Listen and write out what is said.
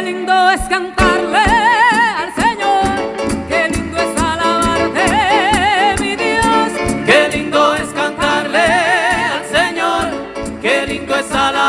qué lindo es cantarle al Señor, qué lindo es alabarte, mi Dios, qué lindo es cantarle al Señor, qué lindo es alabarte.